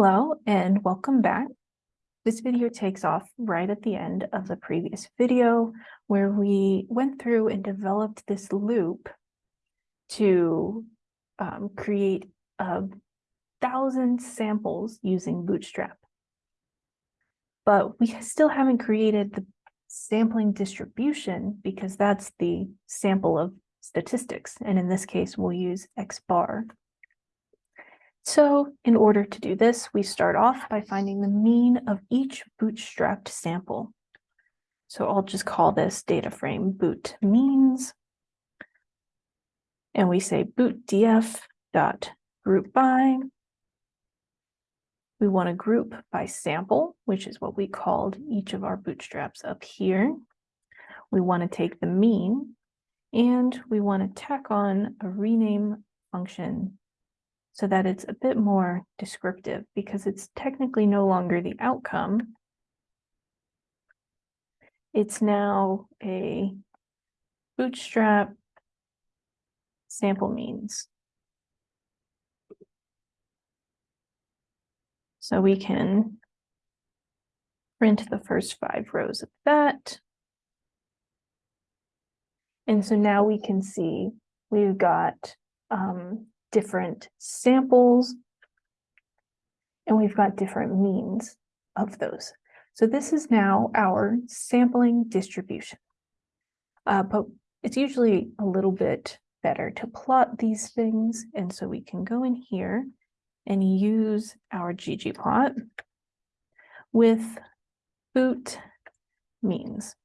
Hello and welcome back. This video takes off right at the end of the previous video where we went through and developed this loop to um, create a thousand samples using Bootstrap. But we still haven't created the sampling distribution because that's the sample of statistics. And in this case, we'll use X bar so in order to do this, we start off by finding the mean of each bootstrapped sample. So I'll just call this data frame boot means. And we say boot df dot group by. We want to group by sample, which is what we called each of our bootstraps up here. We want to take the mean and we want to tack on a rename function so that it's a bit more descriptive because it's technically no longer the outcome. It's now a bootstrap sample means. So we can print the first five rows of that. And so now we can see we've got um, different samples, and we've got different means of those. So this is now our sampling distribution. Uh, but it's usually a little bit better to plot these things. And so we can go in here and use our ggplot with boot means.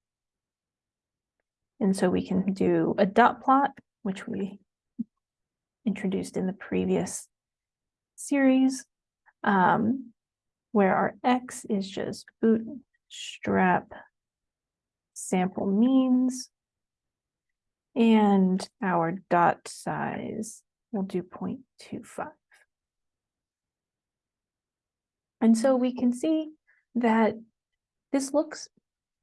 And so we can do a dot plot, which we introduced in the previous series, um, where our X is just bootstrap sample means, and our dot size will do 0.25. And so we can see that this looks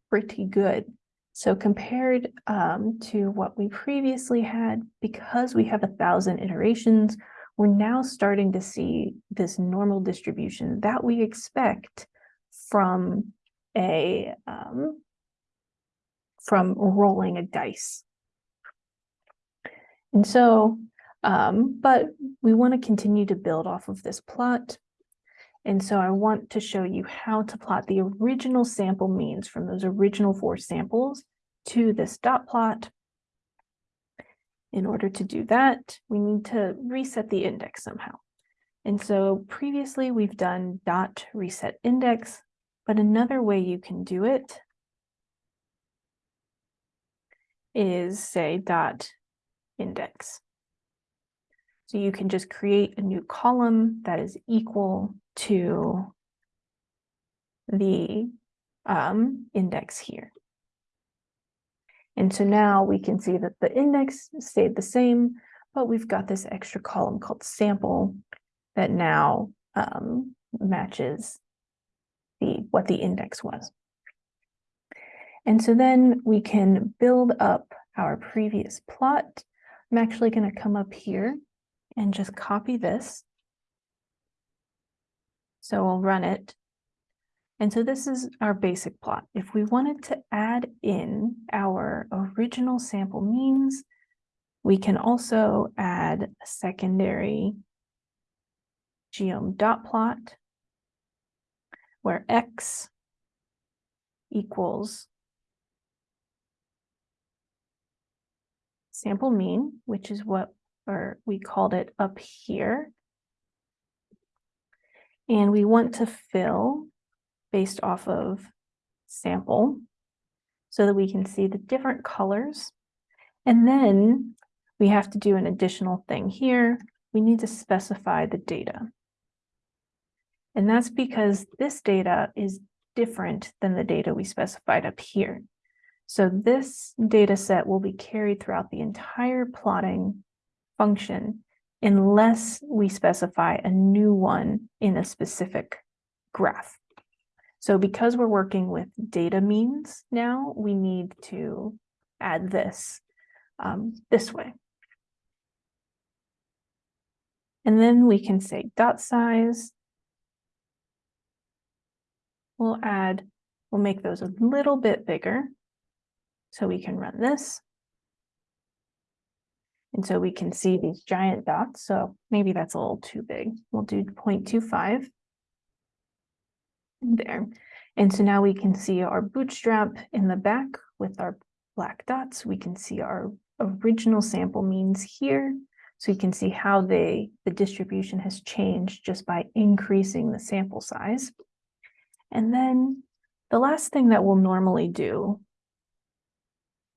pretty good so compared um, to what we previously had, because we have a thousand iterations, we're now starting to see this normal distribution that we expect from a um, from rolling a dice. And so, um, but we want to continue to build off of this plot. And so I want to show you how to plot the original sample means from those original four samples to this dot plot. In order to do that, we need to reset the index somehow. And so previously we've done dot reset index, but another way you can do it is say dot index. So you can just create a new column that is equal to the um, index here. And so now we can see that the index stayed the same, but we've got this extra column called sample that now um, matches the what the index was. And so then we can build up our previous plot. I'm actually going to come up here and just copy this. So we'll run it. And so this is our basic plot. If we wanted to add in our original sample means, we can also add a secondary geom dot plot where x equals sample mean, which is what or we called it up here. And we want to fill based off of sample so that we can see the different colors. And then we have to do an additional thing here. We need to specify the data. And that's because this data is different than the data we specified up here. So this data set will be carried throughout the entire plotting function unless we specify a new one in a specific graph. So because we're working with data means now, we need to add this um, this way. And then we can say dot size we'll add, we'll make those a little bit bigger. So we can run this. And so we can see these giant dots. So maybe that's a little too big. We'll do 0.25 there. And so now we can see our bootstrap in the back with our black dots. We can see our original sample means here. So you can see how they the distribution has changed just by increasing the sample size. And then the last thing that we'll normally do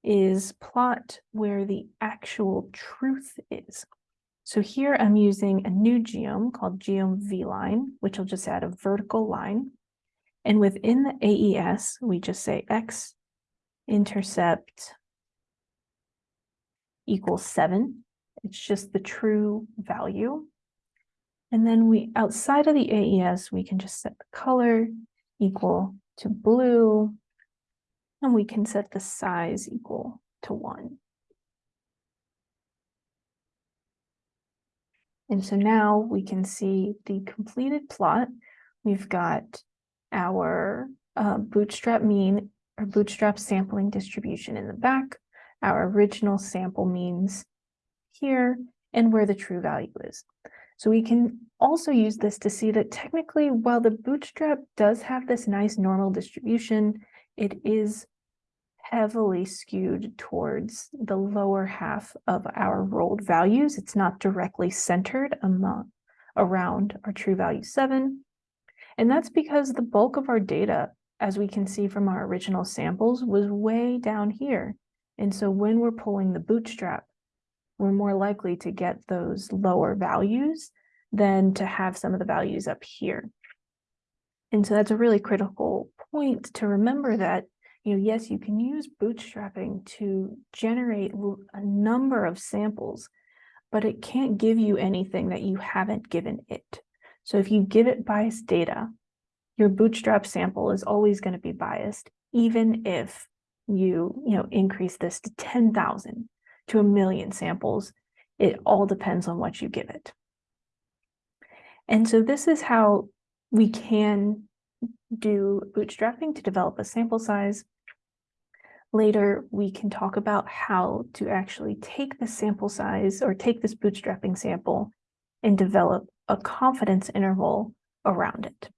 is plot where the actual truth is. So here I'm using a new geom called geom vline, which will just add a vertical line. And within the AES, we just say x intercept equals seven. It's just the true value. And then we, outside of the AES, we can just set the color equal to blue. And we can set the size equal to one. And so now we can see the completed plot. We've got our uh, bootstrap mean or bootstrap sampling distribution in the back, our original sample means here, and where the true value is. So we can also use this to see that technically, while the bootstrap does have this nice normal distribution, it is heavily skewed towards the lower half of our rolled values. It's not directly centered among, around our true value seven. And that's because the bulk of our data, as we can see from our original samples, was way down here. And so when we're pulling the bootstrap, we're more likely to get those lower values than to have some of the values up here. And so that's a really critical point to remember that, you know, yes, you can use bootstrapping to generate a number of samples, but it can't give you anything that you haven't given it. So if you give it biased data, your bootstrap sample is always going to be biased, even if you, you know, increase this to 10,000 to a million samples. It all depends on what you give it. And so this is how we can do bootstrapping to develop a sample size. Later, we can talk about how to actually take the sample size or take this bootstrapping sample and develop a confidence interval around it.